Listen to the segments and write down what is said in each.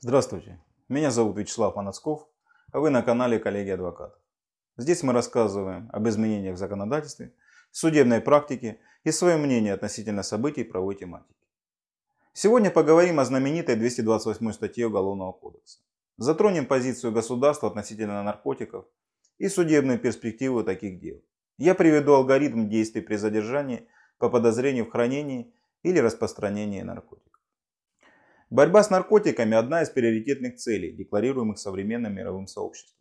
Здравствуйте, меня зовут Вячеслав Манацков, а вы на канале Коллеги Адвокатов. Здесь мы рассказываем об изменениях в законодательстве, судебной практике и свое мнение относительно событий правовой тематики. Сегодня поговорим о знаменитой 228 статье Уголовного кодекса. Затронем позицию государства относительно наркотиков и судебную перспективу таких дел. Я приведу алгоритм действий при задержании по подозрению в хранении или распространении наркотиков. Борьба с наркотиками – одна из приоритетных целей, декларируемых современным мировым сообществом.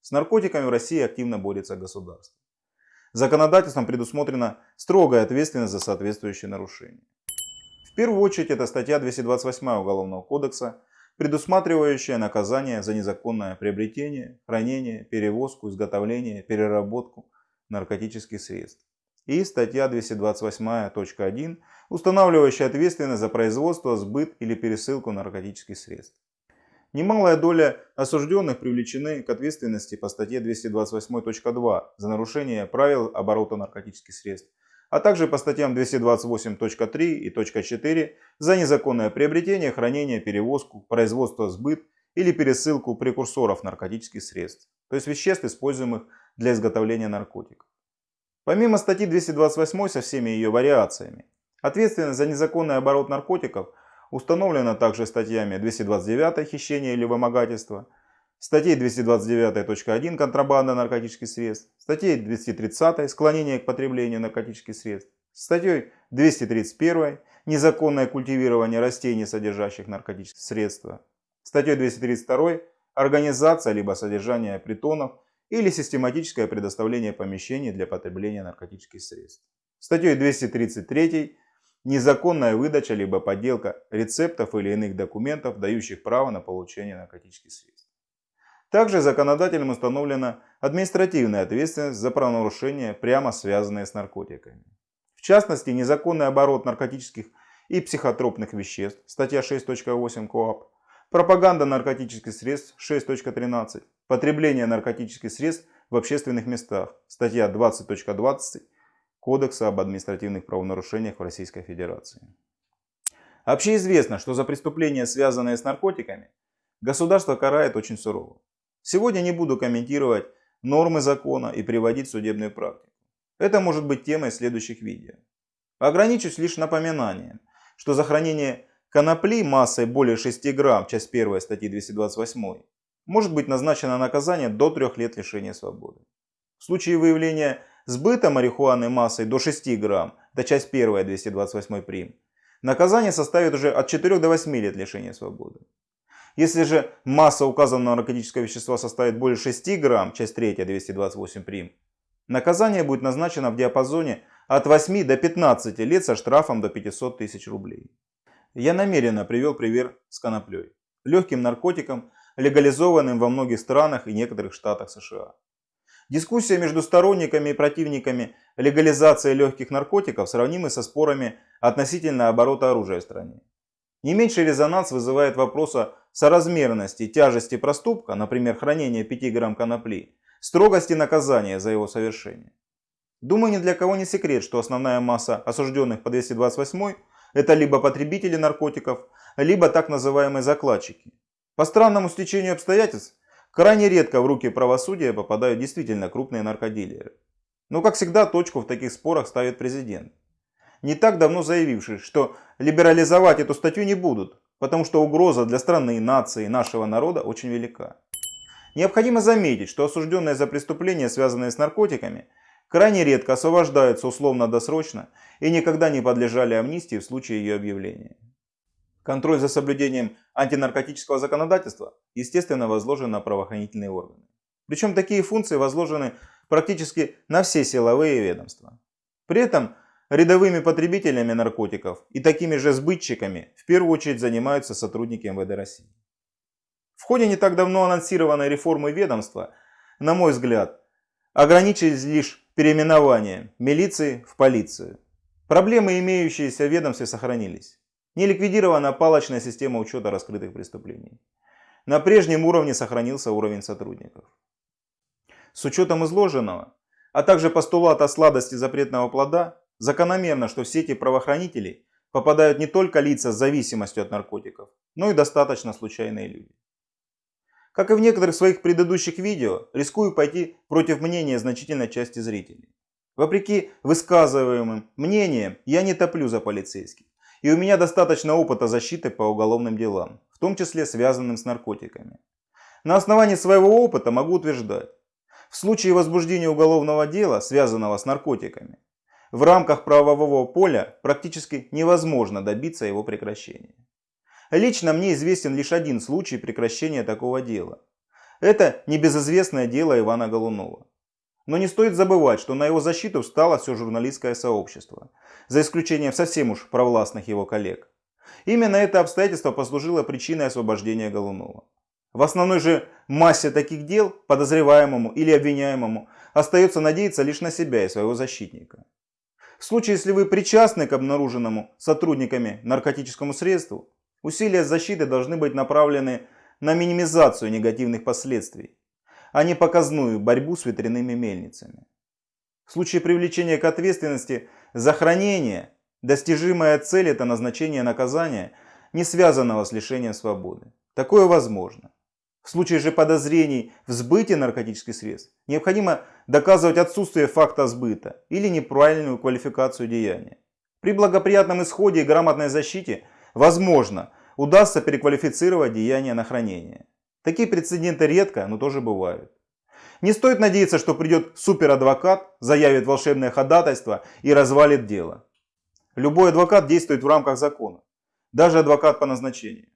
С наркотиками в России активно борется государство. Законодательством предусмотрена строгая ответственность за соответствующие нарушения. В первую очередь это статья 228 Уголовного кодекса, предусматривающая наказание за незаконное приобретение, хранение, перевозку, изготовление, переработку наркотических средств и статья 228.1, устанавливающая ответственность за производство, сбыт или пересылку наркотических средств. Немалая доля осужденных привлечены к ответственности по статье 228.2 за нарушение правил оборота наркотических средств, а также по статьям 228.3 и .4 за незаконное приобретение, хранение, перевозку, производство, сбыт или пересылку прекурсоров наркотических средств, то есть веществ, используемых для изготовления наркотиков. Помимо статьи 228 со всеми ее вариациями, ответственность за незаконный оборот наркотиков установлена также статьями 229 хищение или вымогательство, статьей 229.1 контрабанда наркотических средств, статьей 230 склонение к потреблению наркотических средств, статьей 231 незаконное культивирование растений, содержащих наркотические средства, статьей 232 организация либо содержание притонов или систематическое предоставление помещений для потребления наркотических средств. Статьей 233 незаконная выдача либо подделка рецептов или иных документов, дающих право на получение наркотических средств. Также законодателем установлена административная ответственность за правонарушения, прямо связанные с наркотиками. В частности, незаконный оборот наркотических и психотропных веществ, статья 6.8 КОАП, пропаганда наркотических средств, 6.13, Потребление наркотических средств в общественных местах. Статья 20.20 Кодекса об административных правонарушениях в Российской Федерации. Общеизвестно, что за преступления, связанные с наркотиками, государство карает очень сурово. Сегодня не буду комментировать нормы закона и приводить судебную практику. Это может быть темой следующих видео. Ограничусь лишь напоминанием, что за хранение конопли массой более 6 грамм, часть 1 статьи 228, может быть назначено наказание до 3 лет лишения свободы. В случае выявления сбыта марихуаны массой до 6 грамм, это часть 1 228 прим, наказание составит уже от 4 до 8 лет лишения свободы. Если же масса указанного наркотического вещества составит более 6 грамм, часть 3 228 прим, наказание будет назначено в диапазоне от 8 до 15 лет со штрафом до 500 тысяч рублей. Я намеренно привел пример с коноплей, легким наркотиком, легализованным во многих странах и некоторых штатах США. Дискуссия между сторонниками и противниками легализации легких наркотиков сравнимы со спорами относительно оборота оружия в стране. Не меньший резонанс вызывает вопрос о соразмерности тяжести проступка, например, хранение 5 грамм конопли, строгости наказания за его совершение. Думаю, ни для кого не секрет, что основная масса осужденных по 228 это либо потребители наркотиков, либо так называемые закладчики. По странному стечению обстоятельств, крайне редко в руки правосудия попадают действительно крупные наркодилеры. Но как всегда точку в таких спорах ставит президент. Не так давно заявивший, что либерализовать эту статью не будут, потому что угроза для страны, нации, нашего народа очень велика. Необходимо заметить, что осужденные за преступления, связанные с наркотиками, крайне редко освобождаются условно-досрочно и никогда не подлежали амнистии в случае ее объявления. Контроль за соблюдением антинаркотического законодательства, естественно, возложен на правоохранительные органы. Причем такие функции возложены практически на все силовые ведомства. При этом рядовыми потребителями наркотиков и такими же сбытчиками в первую очередь занимаются сотрудники МВД России. В ходе не так давно анонсированной реформы ведомства, на мой взгляд, ограничились лишь переименованием милиции в полицию. Проблемы, имеющиеся в ведомстве, сохранились. Не ликвидирована палочная система учета раскрытых преступлений. На прежнем уровне сохранился уровень сотрудников. С учетом изложенного, а также постулата сладости запретного плода, закономерно, что в сети правоохранителей попадают не только лица с зависимостью от наркотиков, но и достаточно случайные люди. Как и в некоторых своих предыдущих видео, рискую пойти против мнения значительной части зрителей. Вопреки высказываемым мнениям, я не топлю за полицейских. И у меня достаточно опыта защиты по уголовным делам, в том числе связанным с наркотиками. На основании своего опыта могу утверждать, в случае возбуждения уголовного дела, связанного с наркотиками, в рамках правового поля практически невозможно добиться его прекращения. Лично мне известен лишь один случай прекращения такого дела. Это небезызвестное дело Ивана Голунова. Но не стоит забывать, что на его защиту встало все журналистское сообщество, за исключением совсем уж провластных его коллег. Именно это обстоятельство послужило причиной освобождения Голунова. В основной же массе таких дел подозреваемому или обвиняемому остается надеяться лишь на себя и своего защитника. В случае, если вы причастны к обнаруженному сотрудниками наркотическому средству, Усилия защиты должны быть направлены на минимизацию негативных последствий, а не показную борьбу с ветряными мельницами. В случае привлечения к ответственности за хранение, достижимая цель – это назначение наказания, не связанного с лишением свободы. Такое возможно. В случае же подозрений в сбытии наркотических средств необходимо доказывать отсутствие факта сбыта или неправильную квалификацию деяния. При благоприятном исходе и грамотной защите Возможно, удастся переквалифицировать деяние на хранение. Такие прецеденты редко, но тоже бывают. Не стоит надеяться, что придет суперадвокат, заявит волшебное ходатайство и развалит дело. Любой адвокат действует в рамках закона, даже адвокат по назначению.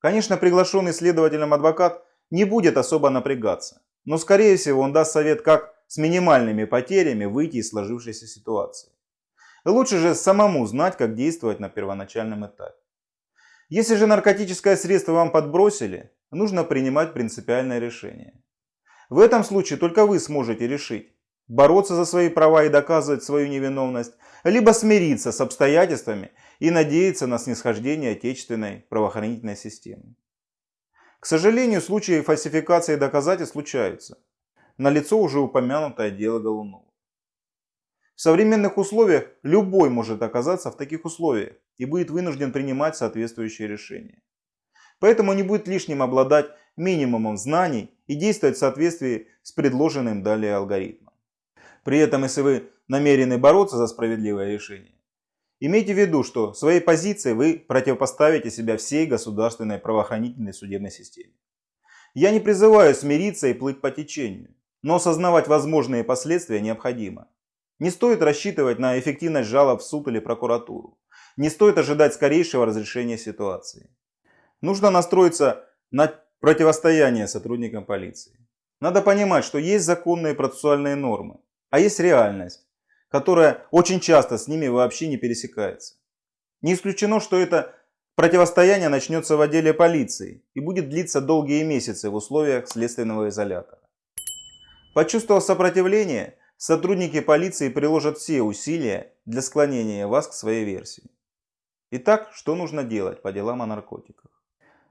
Конечно, приглашенный следователем адвокат не будет особо напрягаться, но скорее всего он даст совет, как с минимальными потерями выйти из сложившейся ситуации. Лучше же самому знать, как действовать на первоначальном этапе. Если же наркотическое средство вам подбросили, нужно принимать принципиальное решение. В этом случае только вы сможете решить, бороться за свои права и доказывать свою невиновность, либо смириться с обстоятельствами и надеяться на снисхождение отечественной правоохранительной системы. К сожалению, случаи фальсификации доказательств случаются. На лицо уже упомянутое дело Голунова. В современных условиях любой может оказаться в таких условиях и будет вынужден принимать соответствующие решения. Поэтому не будет лишним обладать минимумом знаний и действовать в соответствии с предложенным далее алгоритмом. При этом, если вы намерены бороться за справедливое решение, имейте в виду, что своей позицией вы противопоставите себя всей государственной правоохранительной судебной системе. Я не призываю смириться и плыть по течению, но осознавать возможные последствия необходимо. Не стоит рассчитывать на эффективность жалоб в суд или прокуратуру. Не стоит ожидать скорейшего разрешения ситуации. Нужно настроиться на противостояние сотрудникам полиции. Надо понимать, что есть законные процессуальные нормы, а есть реальность, которая очень часто с ними вообще не пересекается. Не исключено, что это противостояние начнется в отделе полиции и будет длиться долгие месяцы в условиях следственного изолятора. Почувствовав сопротивление, Сотрудники полиции приложат все усилия для склонения вас к своей версии. Итак, что нужно делать по делам о наркотиках?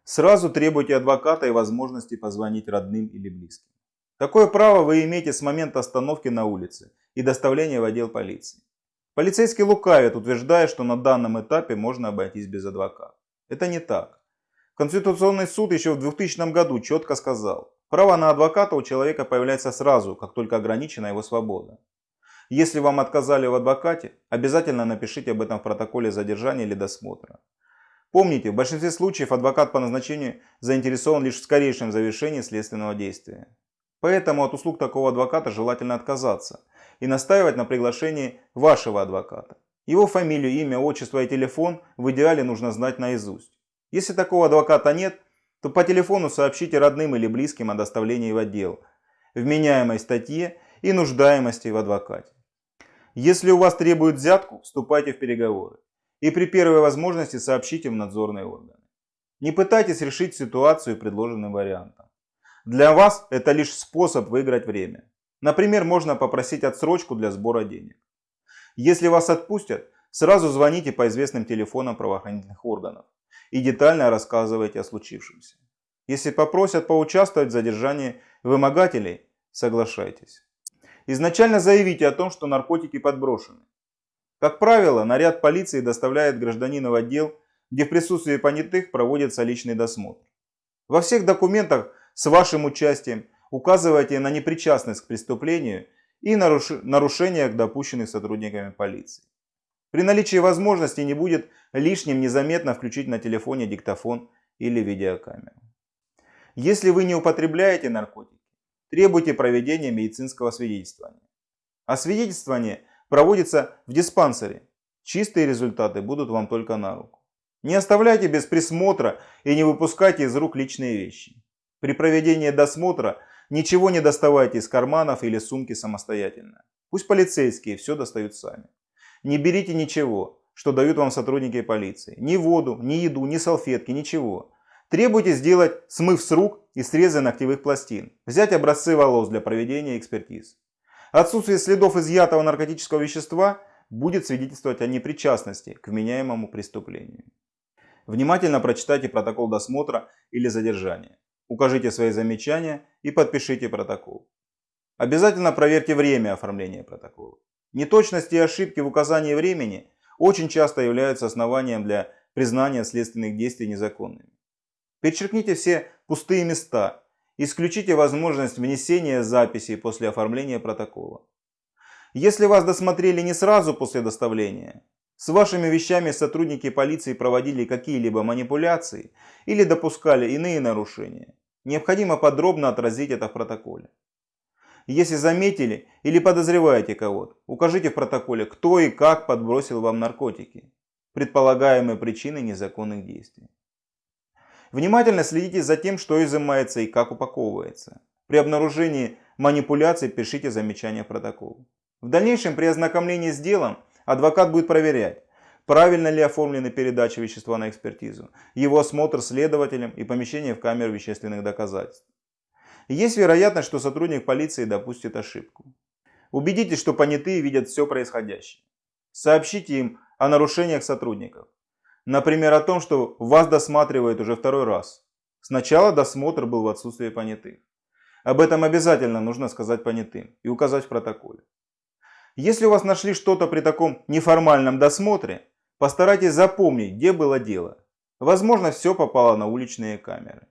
Сразу требуйте адвоката и возможности позвонить родным или близким. Такое право вы имеете с момента остановки на улице и доставления в отдел полиции. Полицейский лукавит, утверждая, что на данном этапе можно обойтись без адвоката. Это не так. Конституционный суд еще в 2000 году четко сказал, Право на адвоката у человека появляется сразу, как только ограничена его свобода. Если вам отказали в адвокате, обязательно напишите об этом в протоколе задержания или досмотра. Помните, в большинстве случаев адвокат по назначению заинтересован лишь в скорейшем завершении следственного действия. Поэтому от услуг такого адвоката желательно отказаться и настаивать на приглашении вашего адвоката. Его фамилию, имя, отчество и телефон в идеале нужно знать наизусть. Если такого адвоката нет, то по телефону сообщите родным или близким о доставлении в отдел, вменяемой статье и нуждаемости в адвокате. Если у вас требуют взятку, вступайте в переговоры. И при первой возможности сообщите в надзорные органы. Не пытайтесь решить ситуацию предложенным вариантом. Для вас это лишь способ выиграть время. Например, можно попросить отсрочку для сбора денег. Если вас отпустят, сразу звоните по известным телефонам правоохранительных органов и детально рассказывайте о случившемся. Если попросят поучаствовать в задержании вымогателей, соглашайтесь. Изначально заявите о том, что наркотики подброшены. Как правило, наряд полиции доставляет гражданина в отдел, где в присутствии понятых проводится личный досмотр. Во всех документах с вашим участием указывайте на непричастность к преступлению и нарушениях, допущенных сотрудниками полиции. При наличии возможности не будет лишним незаметно включить на телефоне диктофон или видеокамеру. Если вы не употребляете наркотики, требуйте проведения медицинского свидетельствования. Освидетельствование проводится в диспансере. Чистые результаты будут вам только на руку. Не оставляйте без присмотра и не выпускайте из рук личные вещи. При проведении досмотра ничего не доставайте из карманов или сумки самостоятельно. Пусть полицейские все достают сами. Не берите ничего, что дают вам сотрудники полиции. Ни воду, ни еду, ни салфетки, ничего. Требуйте сделать смыв с рук и срезы ногтевых пластин. Взять образцы волос для проведения экспертиз. Отсутствие следов изъятого наркотического вещества будет свидетельствовать о непричастности к вменяемому преступлению. Внимательно прочитайте протокол досмотра или задержания. Укажите свои замечания и подпишите протокол. Обязательно проверьте время оформления протокола. Неточности и ошибки в указании времени очень часто являются основанием для признания следственных действий незаконными. Перечеркните все пустые места Исключите возможность внесения записей после оформления протокола. Если вас досмотрели не сразу после доставления, с вашими вещами сотрудники полиции проводили какие-либо манипуляции или допускали иные нарушения, необходимо подробно отразить это в протоколе. Если заметили или подозреваете кого-то, укажите в протоколе, кто и как подбросил вам наркотики, предполагаемые причины незаконных действий. Внимательно следите за тем, что изымается и как упаковывается. При обнаружении манипуляций пишите замечания в протокол. В дальнейшем при ознакомлении с делом адвокат будет проверять, правильно ли оформлены передача вещества на экспертизу, его осмотр следователем и помещение в камеру вещественных доказательств. Есть вероятность, что сотрудник полиции допустит ошибку. Убедитесь, что понятые видят все происходящее. Сообщите им о нарушениях сотрудников. Например, о том, что вас досматривают уже второй раз. Сначала досмотр был в отсутствии понятых. Об этом обязательно нужно сказать понятым и указать в протоколе. Если у вас нашли что-то при таком неформальном досмотре, постарайтесь запомнить, где было дело. Возможно, все попало на уличные камеры.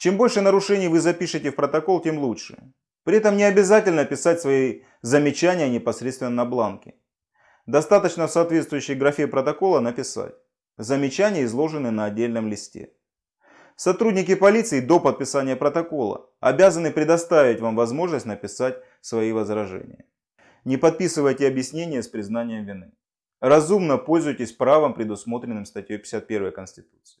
Чем больше нарушений вы запишете в протокол, тем лучше. При этом не обязательно писать свои замечания непосредственно на бланке. Достаточно в соответствующей графе протокола написать. Замечания изложены на отдельном листе. Сотрудники полиции до подписания протокола обязаны предоставить вам возможность написать свои возражения. Не подписывайте объяснения с признанием вины. Разумно пользуйтесь правом, предусмотренным статьей 51 Конституции.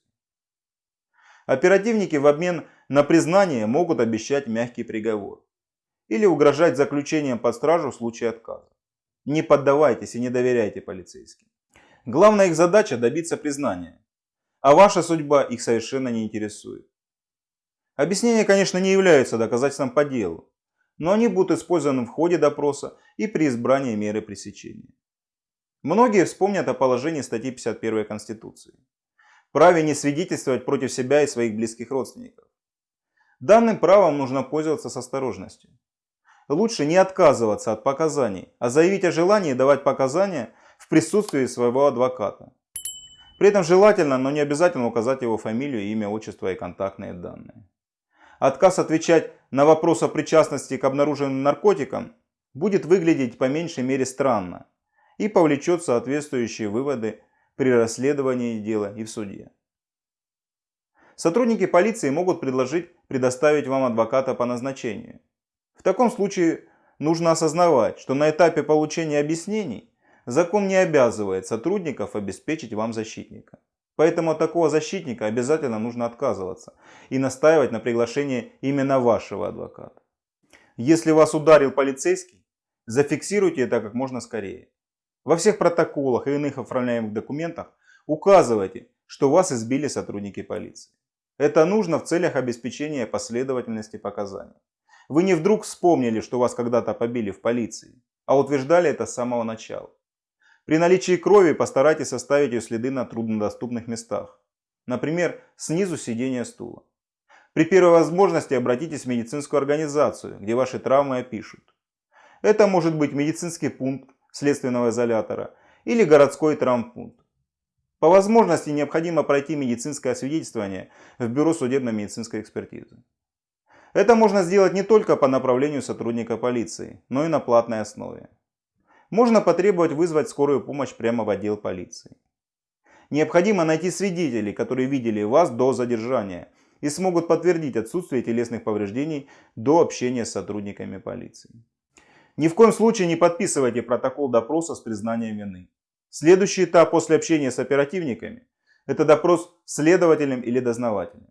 Оперативники в обмен на признание могут обещать мягкий приговор или угрожать заключением под стражу в случае отказа. Не поддавайтесь и не доверяйте полицейским. Главная их задача добиться признания, а ваша судьба их совершенно не интересует. Объяснения, конечно, не являются доказательством по делу, но они будут использованы в ходе допроса и при избрании меры пресечения. Многие вспомнят о положении статьи 51 Конституции. Праве не свидетельствовать против себя и своих близких родственников. Данным правом нужно пользоваться с осторожностью лучше не отказываться от показаний, а заявить о желании давать показания в присутствии своего адвоката. При этом желательно, но не обязательно указать его фамилию, имя, отчество и контактные данные. Отказ отвечать на вопрос о причастности к обнаруженным наркотикам будет выглядеть по меньшей мере странно и повлечет соответствующие выводы при расследовании дела и в суде. Сотрудники полиции могут предложить предоставить вам адвоката по назначению. В таком случае нужно осознавать, что на этапе получения объяснений закон не обязывает сотрудников обеспечить вам защитника. Поэтому от такого защитника обязательно нужно отказываться и настаивать на приглашении именно вашего адвоката. Если вас ударил полицейский, зафиксируйте это как можно скорее. Во всех протоколах и иных оформляемых документах указывайте, что вас избили сотрудники полиции. Это нужно в целях обеспечения последовательности показаний. Вы не вдруг вспомнили, что вас когда-то побили в полиции, а утверждали это с самого начала. При наличии крови постарайтесь оставить ее следы на труднодоступных местах. Например, снизу сидения стула. При первой возможности обратитесь в медицинскую организацию, где ваши травмы опишут. Это может быть медицинский пункт, следственного изолятора или городской травмпункт. По возможности необходимо пройти медицинское освидетельствование в Бюро судебно-медицинской экспертизы. Это можно сделать не только по направлению сотрудника полиции, но и на платной основе. Можно потребовать вызвать скорую помощь прямо в отдел полиции. Необходимо найти свидетелей, которые видели вас до задержания и смогут подтвердить отсутствие телесных повреждений до общения с сотрудниками полиции. Ни в коем случае не подписывайте протокол допроса с признанием вины. Следующий этап после общения с оперативниками – это допрос следователем или дознавателем.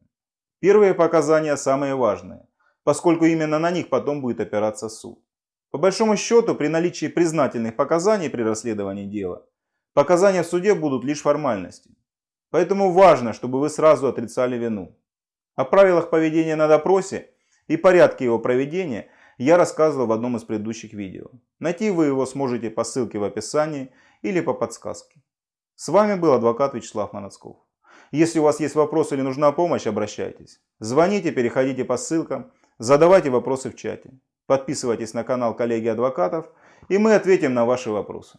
Первые показания самые важные, поскольку именно на них потом будет опираться суд. По большому счету, при наличии признательных показаний при расследовании дела, показания в суде будут лишь формальностью. Поэтому важно, чтобы вы сразу отрицали вину. О правилах поведения на допросе и порядке его проведения я рассказывал в одном из предыдущих видео. Найти вы его сможете по ссылке в описании или по подсказке. С вами был адвокат Вячеслав Манацков. Если у вас есть вопросы или нужна помощь, обращайтесь. Звоните, переходите по ссылкам, задавайте вопросы в чате. Подписывайтесь на канал коллеги адвокатов, и мы ответим на ваши вопросы.